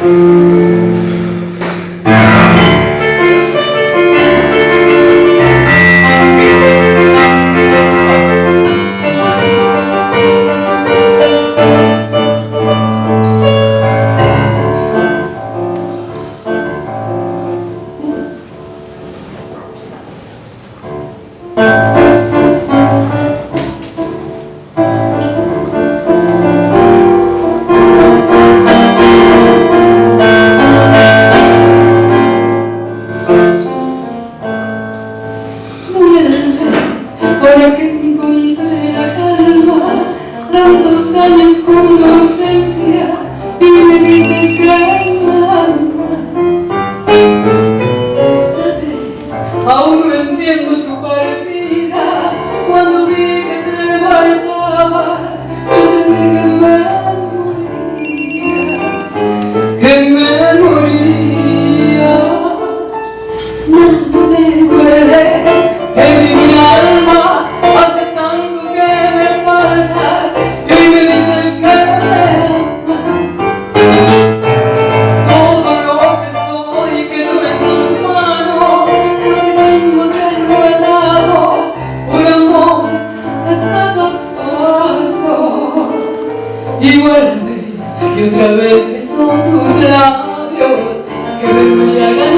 Amen. tantos años juntos ¿eh? y vuelves y otra vez beso tus labios que me embriagan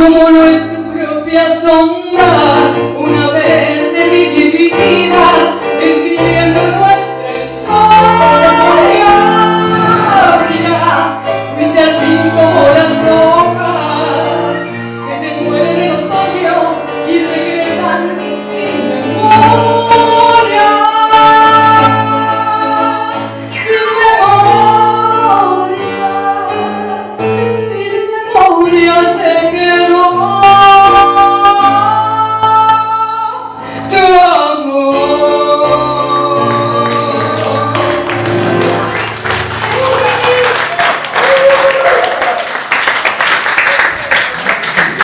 como lo es tu propia sombra.